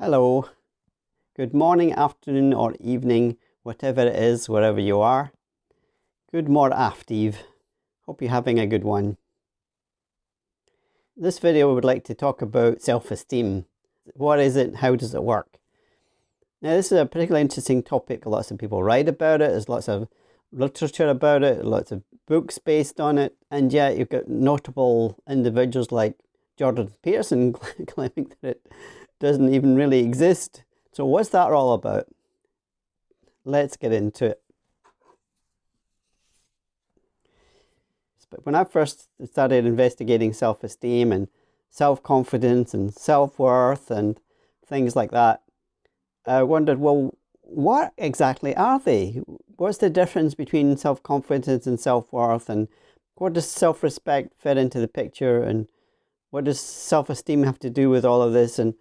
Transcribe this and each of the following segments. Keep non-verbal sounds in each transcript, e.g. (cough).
Hello. Good morning, afternoon, or evening, whatever it is, wherever you are. Good morning, aftereve. Ah, Hope you're having a good one. This video I would like to talk about self-esteem. What is it? How does it work? Now this is a particularly interesting topic. Lots of people write about it. There's lots of literature about it, lots of books based on it, and yet you've got notable individuals like Jordan Peterson (laughs) claiming that it doesn't even really exist. So what's that all about? Let's get into it. But when I first started investigating self-esteem and self-confidence and self-worth and things like that, I wondered, well, what exactly are they? What's the difference between self-confidence and self-worth and what does self-respect fit into the picture and what does self-esteem have to do with all of this? And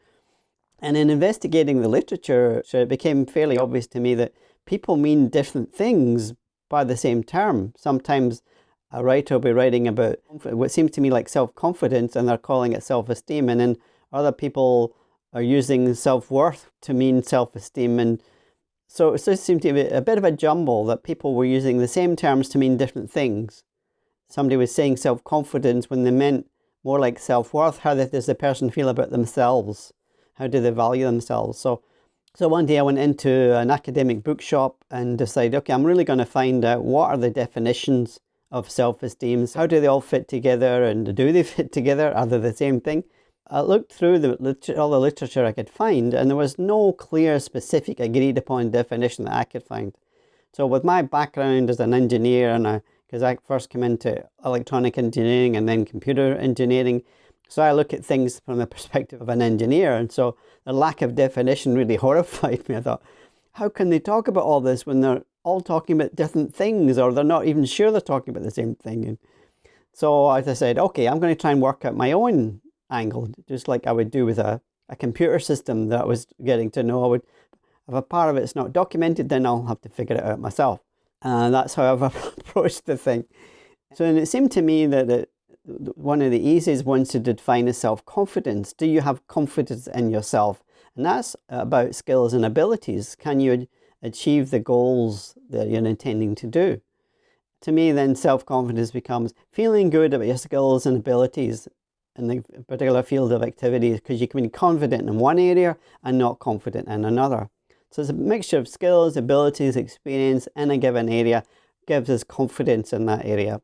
and in investigating the literature, so it became fairly obvious to me that people mean different things by the same term. Sometimes a writer will be writing about what seems to me like self-confidence and they're calling it self-esteem. And then other people are using self-worth to mean self-esteem. And so it just seemed to be a bit of a jumble that people were using the same terms to mean different things. Somebody was saying self-confidence when they meant more like self-worth. How does the person feel about themselves? How do they value themselves? So, so one day I went into an academic bookshop and decided, okay, I'm really going to find out what are the definitions of self-esteem. How do they all fit together and do they (laughs) fit together? Are they the same thing? I looked through the, all the literature I could find and there was no clear, specific, agreed upon definition that I could find. So with my background as an engineer and because I first came into electronic engineering and then computer engineering, so I look at things from the perspective of an engineer. And so the lack of definition really (laughs) horrified me. I thought, how can they talk about all this when they're all talking about different things or they're not even sure they're talking about the same thing? And so I said, okay, I'm going to try and work out my own angle, just like I would do with a, a computer system that I was getting to know. I would, if a part of it's not documented, then I'll have to figure it out myself. And that's how I've (laughs) approached the thing. So and it seemed to me that it, one of the easiest ones to define is self-confidence. Do you have confidence in yourself? And that's about skills and abilities. Can you achieve the goals that you're intending to do? To me, then self-confidence becomes feeling good about your skills and abilities in the particular field of activity because you can be confident in one area and not confident in another. So it's a mixture of skills, abilities, experience in a given area gives us confidence in that area.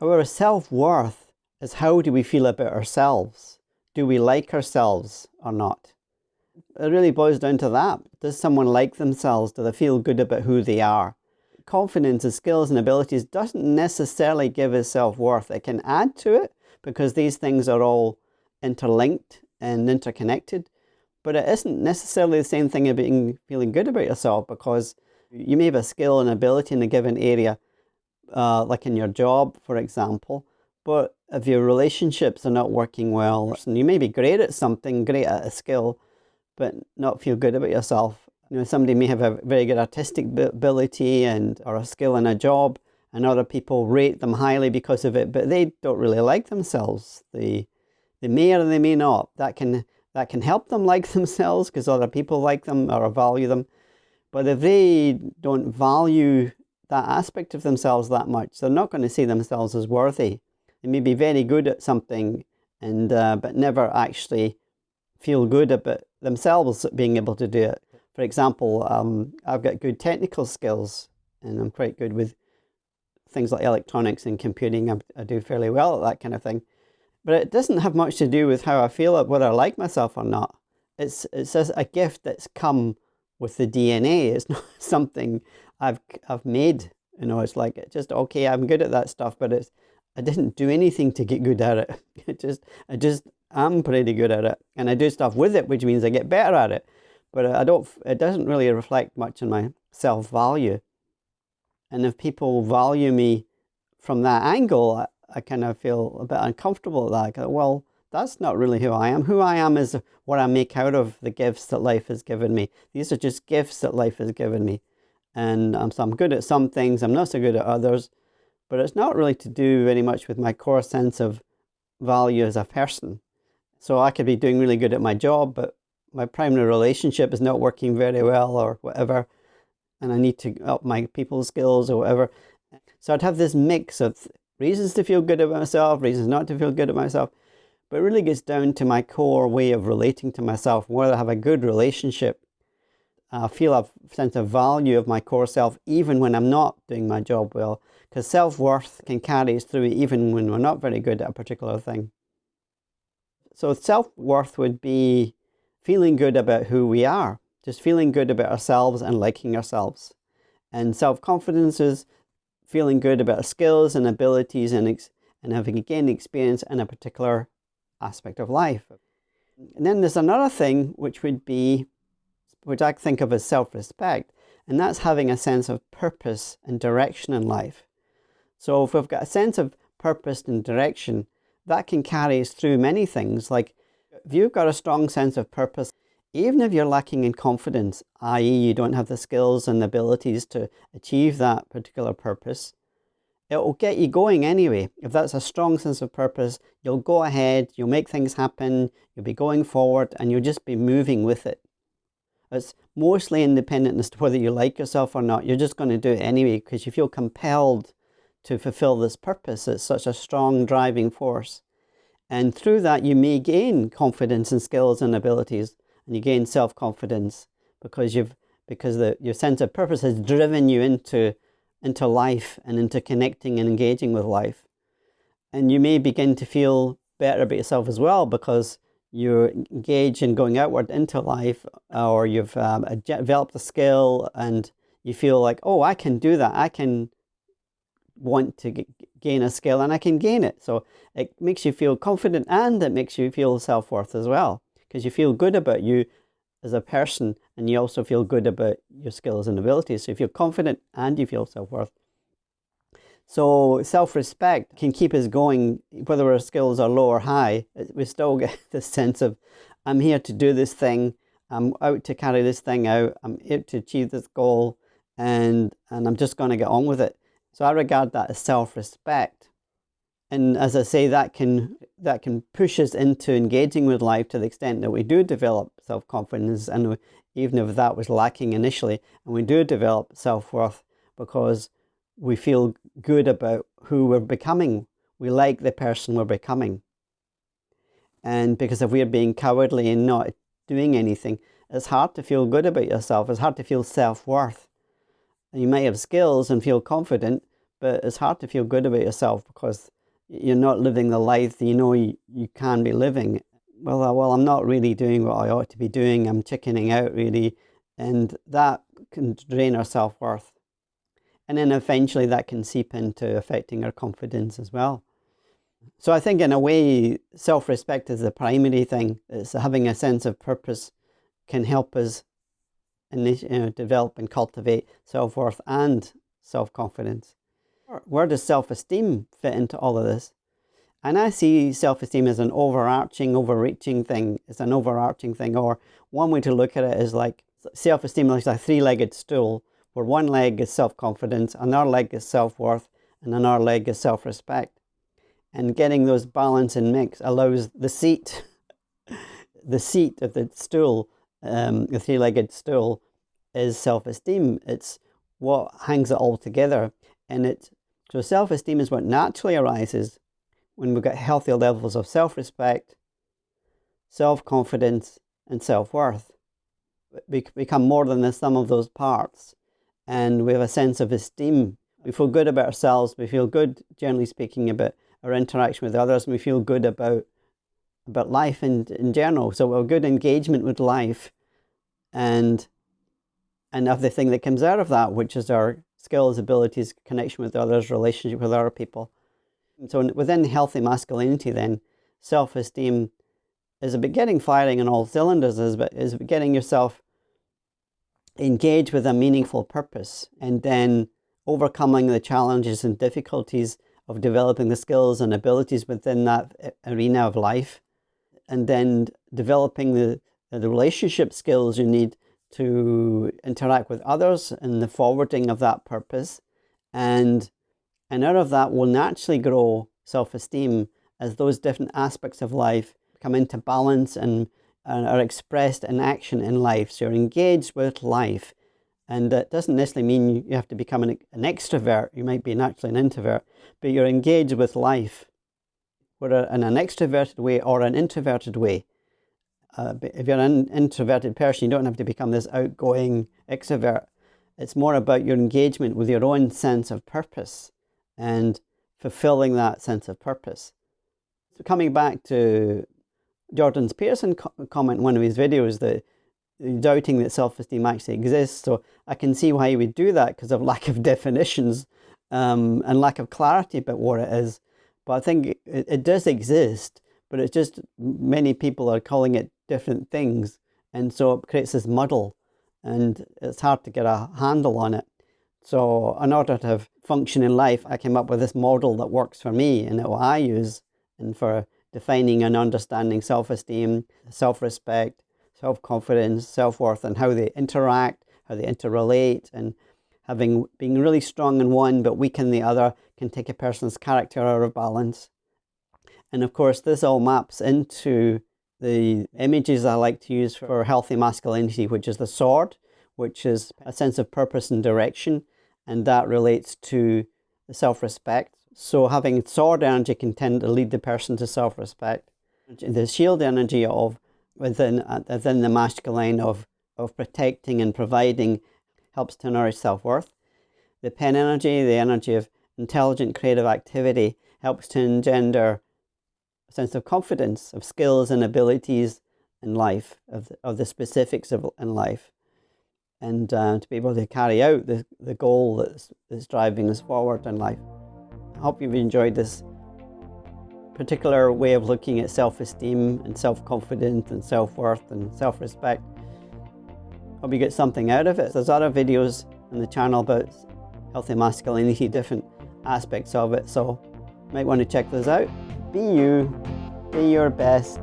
However, self-worth is how do we feel about ourselves? Do we like ourselves or not? It really boils down to that. Does someone like themselves? Do they feel good about who they are? Confidence and skills and abilities doesn't necessarily give us self-worth. It can add to it because these things are all interlinked and interconnected. But it isn't necessarily the same thing about being, feeling good about yourself because you may have a skill and ability in a given area uh, like in your job, for example. But if your relationships are not working well, and you may be great at something, great at a skill, but not feel good about yourself. You know, somebody may have a very good artistic ability and or a skill in a job, and other people rate them highly because of it, but they don't really like themselves. They, they may or they may not. That can that can help them like (laughs) themselves because other people like them or value them. But if they don't value that aspect of themselves that much. They're not going to see themselves as worthy. They may be very good at something, and uh, but never actually feel good about themselves being able to do it. For example, um, I've got good technical skills, and I'm quite good with things like electronics and computing. I, I do fairly well at that kind of thing. But it doesn't have much to do with how I feel, whether I like myself or not. It's, it's a gift that's come with the DNA. It's (laughs) not something I've I've made. You know, it's like just okay. I'm good at that stuff, but it's I didn't do anything to get good at it. (laughs) It just I just am pretty good at it, and I do stuff with it, which means I get better at it. But I don't. It doesn't really reflect much on my self value. And if people value me from that angle, I, I kind of feel a bit uncomfortable that. Well, that's not really who I am. Who I am is what I make out of the gifts that life has given me. These are just gifts that life has given me and um, so I'm good at some things, I'm not so good at others, but it's not really to do very much with my core sense of value as a person. So I could be doing really good at my job, but my primary relationship is not working very well or whatever, and I need to up my people skills or whatever. So I'd have this mix of reasons to feel good about myself, reasons not to feel good about myself, but it really gets down to my core way of relating to myself, whether I have a good relationship. I feel a sense of value of my core self even when I'm not doing my job well, because self-worth can carry us through even when we're not very good at a particular thing. So self-worth would be feeling good about who we are, just feeling good about ourselves and liking ourselves. And self-confidence is feeling good about skills and abilities and, and having gained experience in a particular aspect of life. And then there's another thing which would be, which I think of as self-respect, and that's having a sense of purpose and direction in life. So if we've got a sense of purpose and direction, that can carry us through many things. Like if you've got a strong sense of purpose, even if you're lacking in confidence, i.e. you don't have the skills and the abilities to achieve that particular purpose, it will get you going anyway. If that's a strong sense of purpose, you'll go ahead, you'll make things happen, you'll be going forward, and you'll just be moving with it. It's mostly independent as to whether you like yourself or not. You're just going to do it anyway because you feel compelled to fulfill this purpose. It's such a strong driving force. And through that, you may gain confidence and skills and abilities, and you gain self-confidence because you've because the, your sense of purpose has driven you into into life and into connecting and engaging with life. And you may begin to feel better about yourself as well because you're engaged in going outward into life or you've um, developed a skill and you feel like, oh, I can do that. I can want to gain a skill and I can gain it. So it makes you feel confident and it makes you feel self-worth as well because you feel good about you as a person and you also feel good about your skills and abilities. So if you feel confident and you feel self-worth. So self-respect can keep us going, whether our skills are low or high, we still get (laughs) this sense of, I'm here to do this thing, I'm out to carry this thing out, I'm here to achieve this goal, and, and I'm just going to get on with it. So I regard that as self-respect. And as I say, that can, that can push us into engaging with life to the extent that we do develop self-confidence and even if that was lacking initially, and we do develop self-worth because we feel good about who we're becoming. We like the person we're becoming. And because if we're being cowardly and not doing anything, it's hard to feel good about yourself. It's hard to feel self-worth. You may have skills and feel confident, but it's hard to feel good about yourself because you're not living the life you know you, you can be living. Well, uh, well, I'm not really doing what I ought to be doing. I'm chickening out really. And that can drain our self-worth. And then eventually that can seep into affecting our confidence as well. So I think in a way, self-respect is the primary thing. It's having a sense of purpose can help us you know, develop and cultivate self-worth and self-confidence. Where does self-esteem fit into all of this? And I see self-esteem as an overarching, overreaching thing. It's an overarching thing. Or one way to look at it is like self-esteem is like a three-legged stool where one leg is self-confidence, another leg is self-worth, and another leg is self-respect. And getting those balance and mix allows the seat, (laughs) the seat of the stool, um, the three-legged stool, is self-esteem. It's what hangs it all together. And it so self-esteem is what naturally arises when we've got healthy levels of self-respect, self-confidence, and self-worth. We become more than the sum of those parts, and we have a sense of esteem. We feel good about ourselves. We feel good, generally speaking, about our interaction with others, and we feel good about about life in, in general. So have good engagement with life, and and thing that comes out of that, which is our skills, abilities, connection with others, relationship with other people. And so within healthy masculinity then, self-esteem is about getting firing on all cylinders, is about, is about getting yourself engaged with a meaningful purpose and then overcoming the challenges and difficulties of developing the skills and abilities within that eh, arena of life and then developing the, the relationship skills you need to interact with others in the forwarding of that purpose. And, and out of that will naturally grow self-esteem as those different aspects of life come into balance and are expressed in action in life. So you're engaged with life. And that doesn't necessarily mean you have to become an, an extrovert. You might be naturally an introvert, but you're engaged with life, whether in an extroverted way or an introverted way. Uh, if you're an introverted person, you don't have to become this outgoing extrovert. It's more about your engagement with your own sense of purpose and fulfilling that sense of purpose. So coming back to Jordan Peterson co comment in one of his videos that doubting that self-esteem actually exists. So I can see why he would do that because of (laughs) lack of definitions um, and lack of clarity about what it is. But I think it, it does exist, but it's just many people are calling it different things. And so it creates this muddle and it's hard to get a handle on it. So in order to have function in life, I came up with this model that works for me and that I use and for defining and understanding self-esteem, self-respect, self-confidence, self-worth, and how they interact, how they interrelate, and having being really strong in one but weak in the other can take a person's character out of balance. And of course, this all maps into the images I like to use for healthy masculinity, which is the sword, which is a sense of purpose and direction, and that relates to self-respect. So having sword energy can tend to lead the person to self-respect. The shield energy of within uh, within the masculine of of protecting and providing helps to nourish self-worth. The pen energy, the energy of intelligent creative activity, helps to engender a sense of confidence, of skills and abilities in life, of the, of the specifics of in life, and uh, to be able to carry out the, the goal that's, that's driving us forward in life. Hope you've enjoyed this particular way of looking at self-esteem and self-confidence and self-worth and self-respect. Hope you get something out of it. There's other videos on the channel about healthy masculinity, different aspects of it, so you might want to check those out. Be you, be your best,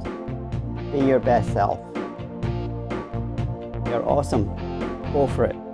be your best self. You're awesome. Go for it.